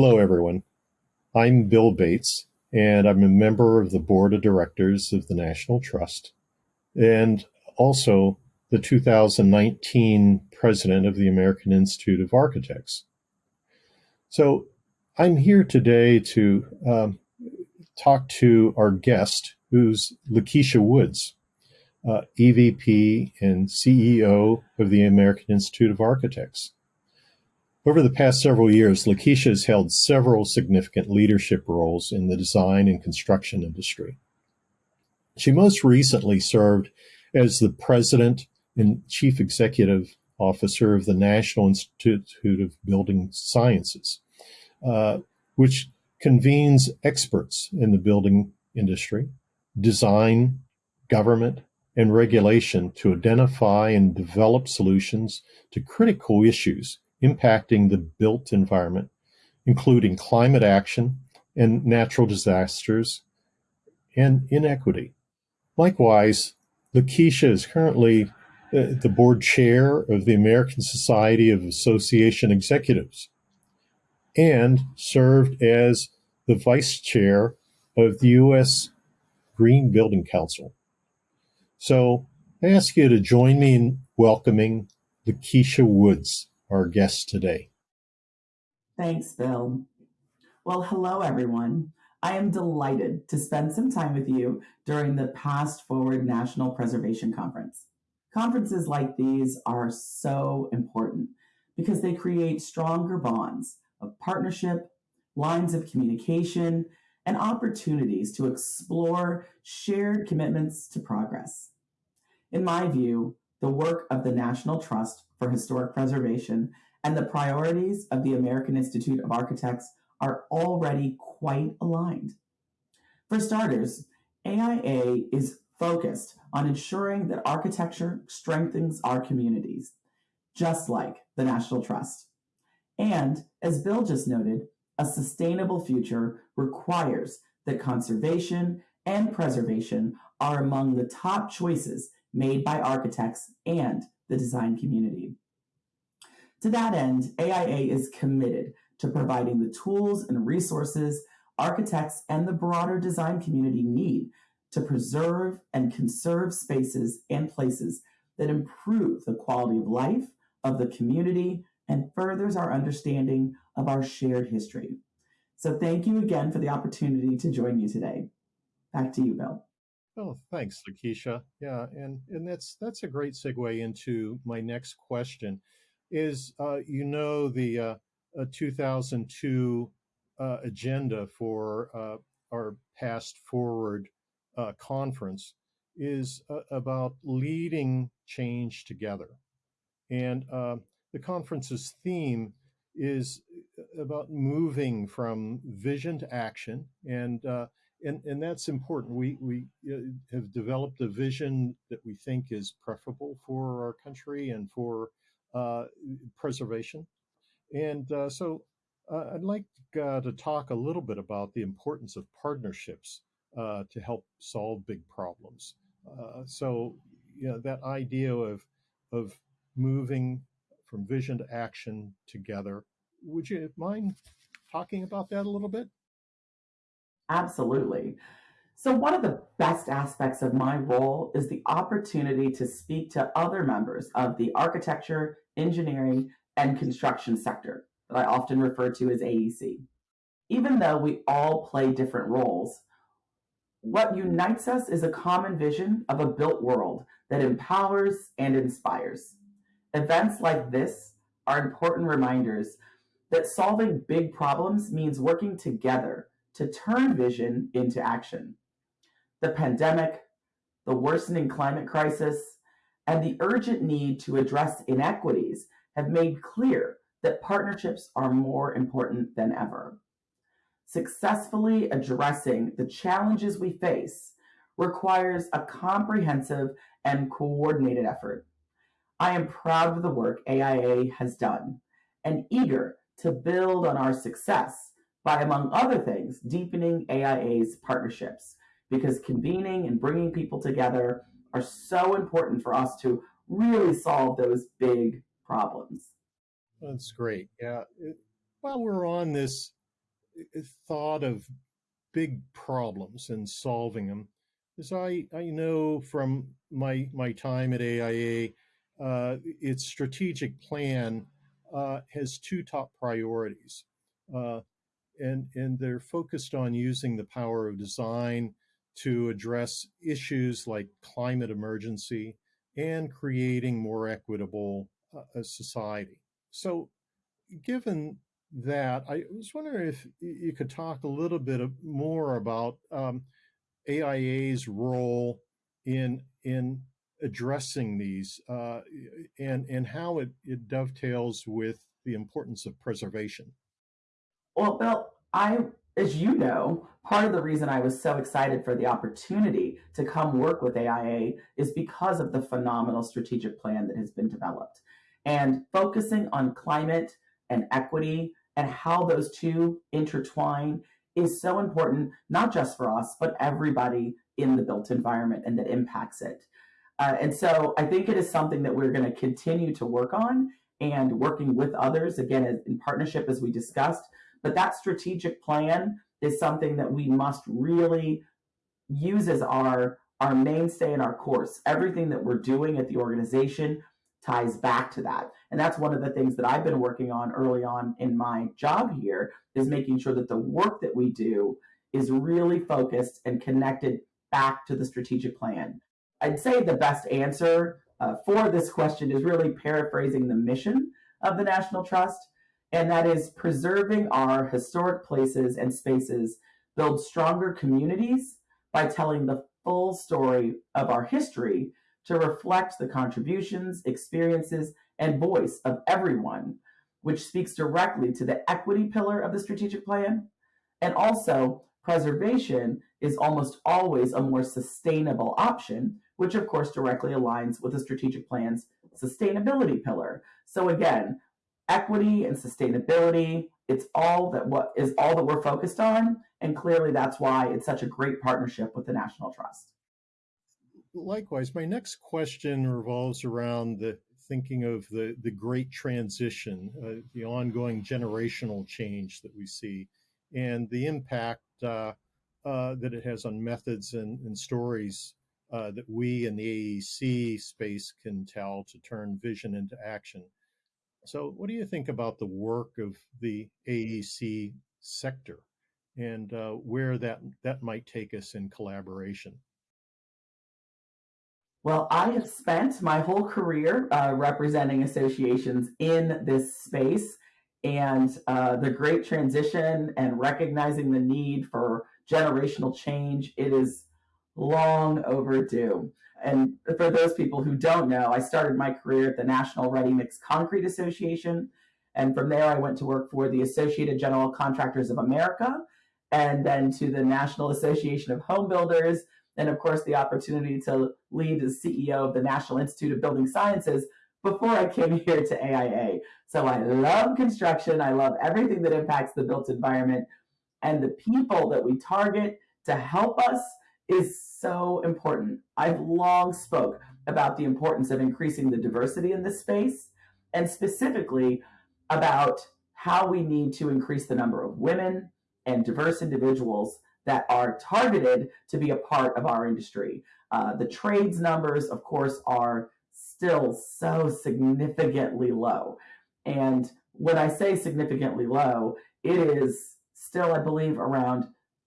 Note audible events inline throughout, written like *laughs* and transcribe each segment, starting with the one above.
Hello, everyone. I'm Bill Bates, and I'm a member of the board of directors of the National Trust and also the 2019 president of the American Institute of Architects. So I'm here today to um, talk to our guest, who's Lakeisha Woods, uh, EVP and CEO of the American Institute of Architects. Over the past several years, Lakeisha has held several significant leadership roles in the design and construction industry. She most recently served as the president and chief executive officer of the National Institute of Building Sciences, uh, which convenes experts in the building industry, design, government, and regulation to identify and develop solutions to critical issues impacting the built environment, including climate action and natural disasters and inequity. Likewise, Lakeisha is currently uh, the board chair of the American Society of Association Executives and served as the vice chair of the U.S. Green Building Council. So I ask you to join me in welcoming Lakeisha Woods our guest today. Thanks, Bill. Well, hello, everyone. I am delighted to spend some time with you during the Past Forward National Preservation Conference. Conferences like these are so important because they create stronger bonds of partnership, lines of communication, and opportunities to explore shared commitments to progress. In my view, the work of the National Trust for Historic Preservation and the priorities of the American Institute of Architects are already quite aligned. For starters, AIA is focused on ensuring that architecture strengthens our communities, just like the National Trust. And as Bill just noted, a sustainable future requires that conservation and preservation are among the top choices made by architects and the design community. To that end, AIA is committed to providing the tools and resources architects and the broader design community need to preserve and conserve spaces and places that improve the quality of life of the community and furthers our understanding of our shared history. So thank you again for the opportunity to join you today. Back to you, Bill. Oh, thanks, Lakeisha. Yeah, and and that's that's a great segue into my next question. Is uh, you know the uh, 2002 uh, agenda for uh, our Past Forward uh, conference is uh, about leading change together, and the conference's theme is about moving from vision to action and and and that's important. We we uh, have developed a vision that we think is preferable for our country and for uh, preservation. And uh, so, uh, I'd like uh, to talk a little bit about the importance of partnerships uh, to help solve big problems. so, you know, that idea of of moving from vision to action together. Would you mind talking about that a little bit? Absolutely. So, one of the best aspects of my role is the opportunity to speak to other members of the architecture, engineering, and construction sector that I often refer to as AEC. Even though we all play different roles, what unites us is a common vision of a built world that empowers and inspires. Events like this are important reminders that solving big problems means working together to turn vision into action. The pandemic, the worsening climate crisis, and the urgent need to address inequities have made clear that partnerships are more important than ever. Successfully addressing the challenges we face requires a comprehensive and coordinated effort. I am proud of the work AIA has done and eager to build on our success by, among other things, deepening AIA's partnerships because convening and bringing people together are so important for us to really solve those big problems. That's great. Yeah. While we're on this uh, thought of big problems and solving them, as I, I know from my my time at AIA, uh, its strategic plan uh, has two top priorities, uh, and and they're focused on using the power of design to address issues like climate emergency and creating more equitable uh, society. So, given that, I was wondering if you could talk a little bit more about um, AIA's role in in addressing these uh, and and how it, it dovetails with the importance of preservation. Well, Bill, I as you know, part of the reason I was so excited for the opportunity to come work with AIA is because of the phenomenal strategic plan that has been developed. And focusing on climate and equity and how those two intertwine is so important, not just for us, but everybody in the built environment and that impacts it. Uh, and so I think it is something that we're going to continue to work on and working with others, again, in partnership as we discussed, but that strategic plan is something that we must really use as our our mainstay and our course. Everything that we're doing at the organization ties back to that. And that's one of the things that I've been working on early on in my job here is making sure that the work that we do is really focused and connected back to the strategic plan. I'd say the best answer uh, for this question is really paraphrasing the mission of the National Trust and that is preserving our historic places and spaces, build stronger communities by telling the full story of our history to reflect the contributions, experiences, and voice of everyone, which speaks directly to the equity pillar of the strategic plan. And also, preservation is almost always a more sustainable option, which of course directly aligns with the strategic plan's sustainability pillar. So again, equity and sustainability. It's all that what is all that we're focused on. And clearly that's why it's such a great partnership with the National Trust. Likewise, my next question revolves around the thinking of the, the great transition, uh, the ongoing generational change that we see, and the impact uh, uh, that it has on methods and, and stories uh, that we in the AEC space can tell to turn vision into action. So, what do you think about the work of the AEC sector and uh, where that that might take us in collaboration? Well, I have spent my whole career uh, representing associations in this space, and uh, the great transition and recognizing the need for generational change. It is long overdue. And for those people who don't know, I started my career at the National Ready Mix Concrete Association. And from there, I went to work for the Associated General Contractors of America, and then to the National Association of Home Builders, and of course, the opportunity to lead as CEO of the National Institute of Building Sciences before I came *laughs* here to AIA. So I love construction. I love everything that impacts the built environment. And the people that we target to help us is so important. I've long spoke about the importance of increasing the diversity in this space and specifically about how we need to increase the number of women and diverse individuals that are targeted to be a part of our industry. Uh, the trades numbers, of course, are still so significantly low. And when I say significantly low, it is still, I believe, around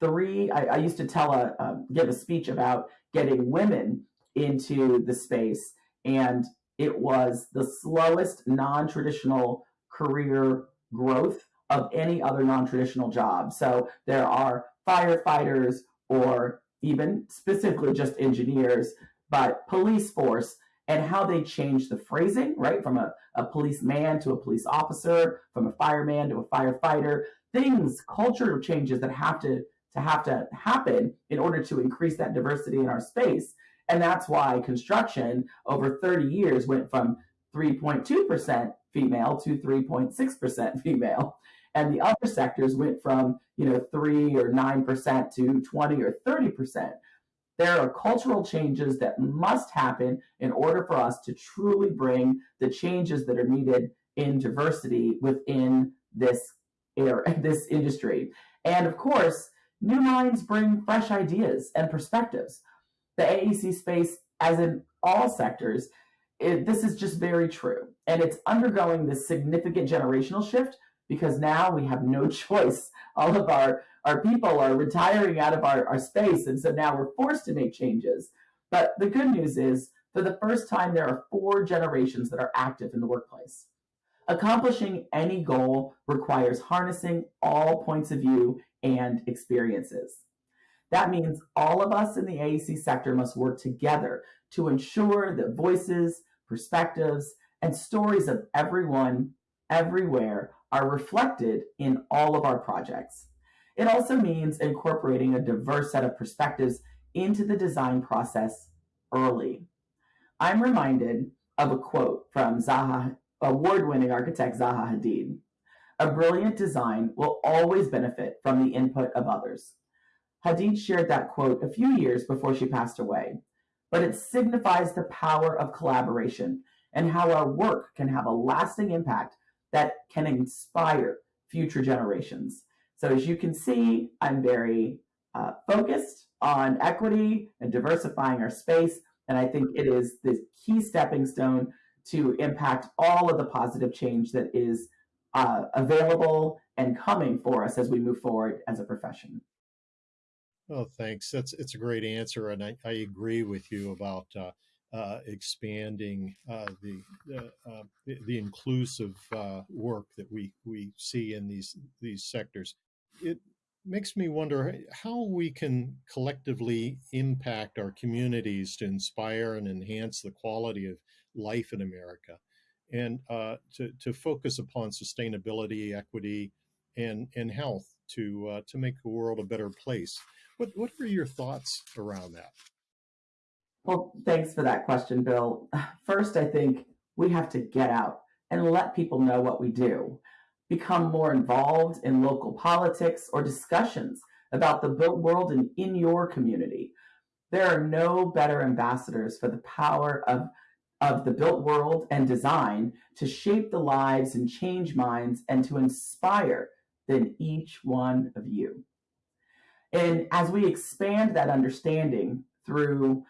three. I, I used to tell a um, give a speech about getting women into the space, and it was the slowest non-traditional career growth of any other non-traditional job. So there are firefighters or even specifically just engineers, but police force and how they change the phrasing, right? From a, a policeman to a police officer, from a fireman to a firefighter, things, cultural changes that have to, to have to happen in order to increase that diversity in our space. And that's why construction over 30 years went from 3.2% female to 3.6% female. And the other sectors went from, you know, 3 or 9% to 20 or 30%. There are cultural changes that must happen in order for us to truly bring the changes that are needed in diversity within this era, *laughs* this industry. And of course, new minds bring fresh ideas and perspectives. The AEC space, as in all sectors, it, this is just very true. And it's undergoing this significant generational shift because now we have no *laughs* choice. All of our, our people are retiring out of our, our space. And so now we're forced to make changes. But the good news is, for the first time, there are four generations that are active in the workplace. Accomplishing any goal requires harnessing all points of view and experiences. That means all of us in the AEC sector must work together to ensure that voices, perspectives, and stories of everyone, everywhere are reflected in all of our projects. It also means incorporating a diverse set of perspectives into the design process early. I'm reminded of a quote from Zaha, award-winning architect Zaha Hadid. A brilliant design will always benefit from the input of others. Hadid shared that quote a few years before she passed away, but it signifies the power of collaboration and how our work can have a lasting impact that can inspire future generations. So as you can see, I'm very uh, focused on equity and diversifying our space. And I think it is the key stepping stone to impact all of the positive change that is uh, available and coming for us as we move forward as a profession. Oh, thanks. That's it's a great answer, and I, I agree with you about uh, uh, expanding uh, the, the, the inclusive uh, work that we we see in these these sectors. It makes me wonder how we can collectively impact our communities to inspire and enhance the quality of life in America, and uh, to to focus upon sustainability, equity, and and health to uh, to make the world a better place. What what are your thoughts around that? Well, thanks for that question, Bill. First, I think we have to get out and let people know what we do, become more involved in local politics or discussions about the built world and in your community. There are no better ambassadors for the power of, of the built world and design to shape the lives and change minds and to inspire than each one of you. And as we expand that understanding through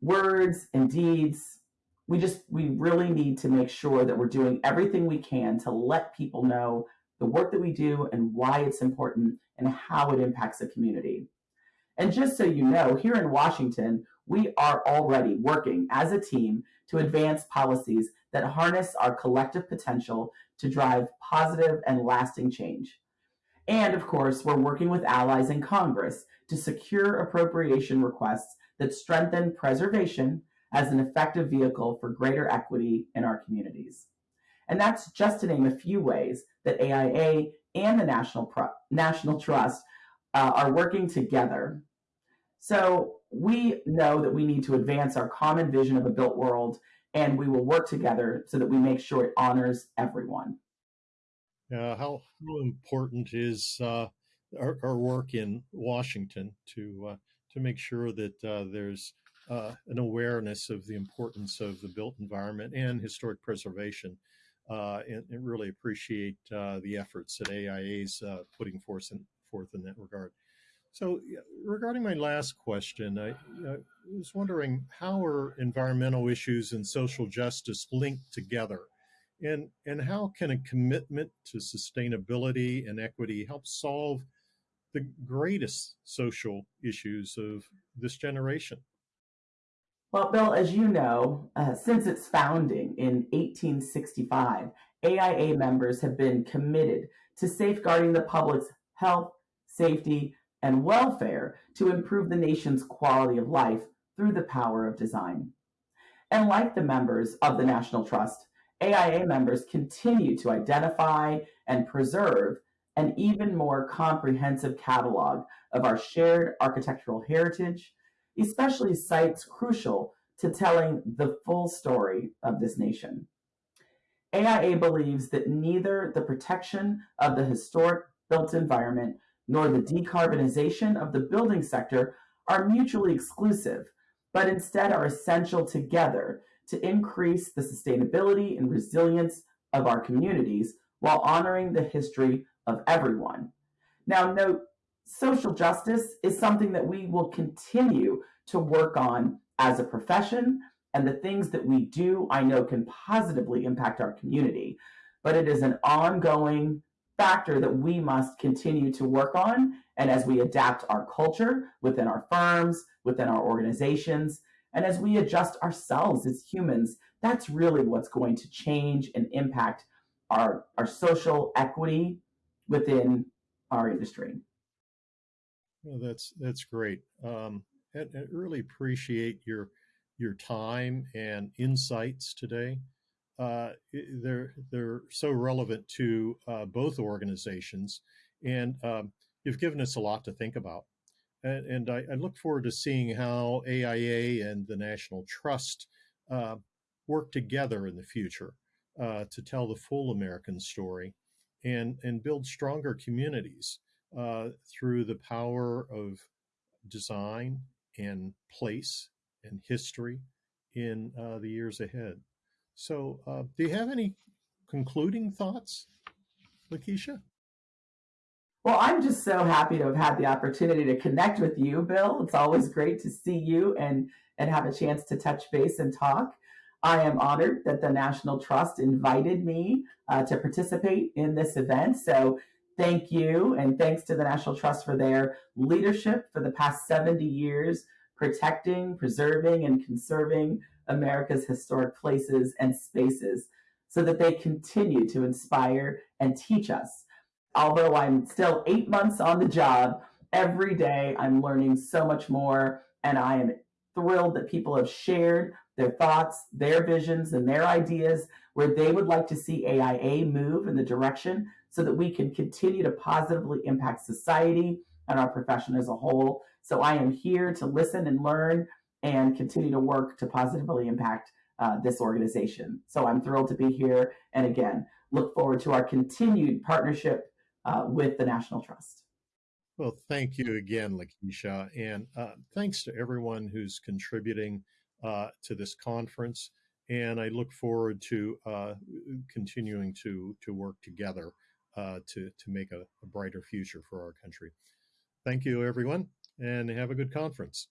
words and deeds. We just, we really need to make sure that we're doing everything we can to let people know the work that we do and why it's important and how it impacts the community. And just so you know, here in Washington, we are already working as a team to advance policies that harness our collective potential to drive positive and lasting change. And of course, we're working with allies in Congress to secure appropriation requests that strengthen preservation as an effective vehicle for greater equity in our communities. And that's just to name a few ways that AIA and the National, Pro National Trust uh, are working together. So we know that we need to advance our common vision of a built world, and we will work together so that we make sure it honors everyone. Uh, how, how important is uh, our, our, work in Washington to uh, to make sure that uh, there's uh, an awareness of the importance of the built environment and historic preservation. Uh, and, and, really appreciate the efforts that AIA is putting forth in, forth in that regard. So, regarding my last question, I, I, was wondering how are environmental issues and social justice linked together? And, and how can a commitment to sustainability and equity help solve the greatest social issues of this generation. Well, Bill, as you know, uh, since its founding in 1865, AIA members have been committed to safeguarding the public's health, safety, and welfare to improve the nation's quality of life through the power of design. And like the members of the National Trust, AIA members continue to identify and preserve an even more comprehensive catalog of our shared architectural heritage, especially sites crucial to telling the full story of this nation. AIA believes that neither the protection of the historic built environment nor the decarbonization of the building sector are mutually exclusive, but instead are essential together to increase the sustainability and resilience of our communities while honoring the history of everyone. Now, note social justice is something that we will continue to work on as a profession, and the things that we do, I know, can positively impact our community. But it is an ongoing factor that we must continue to work on. And as we adapt our culture within our firms, within our organizations, and as we adjust ourselves as humans, that's really what's going to change and impact our, our social equity within our industry. Well, that's that's great. Um, I, I really appreciate your your time and insights today. Uh, they're they're so relevant to uh, both organizations, and um, you've given us a lot to think about. And, and I, I, look forward to seeing how AIA and the National Trust uh, work together in the future uh, to tell the full American story and and build stronger communities uh, through the power of design and place and history in uh, the years ahead. So, uh, do you have any concluding thoughts, Lakeisha? Well, I'm just so happy to have had the opportunity to connect with you, Bill. It's always great to see you and and have a chance to touch base and talk. I am honored that the National Trust invited me uh, to participate in this event. So thank you, and thanks to the National Trust for their leadership for the past 70 years, protecting, preserving, and conserving America's historic places and spaces so that they continue to inspire and teach us. Although I'm still eight months on the job, every day I'm learning so much more, and I am thrilled that people have shared their thoughts, their visions, and their ideas where they would like to see AIA move in the direction so that we can continue to positively impact society and our profession as a whole. So I am here to listen and learn and continue to work to positively impact uh, this organization. So I'm thrilled to be here. And again, look forward to our continued partnership uh, with the National Trust. Well, thank you again, Lakeisha. And uh, thanks to everyone who's contributing uh, to this conference. And I look forward to uh, continuing to, to work together uh, to, to make a, a brighter future for our country. Thank you, everyone, and have a good conference.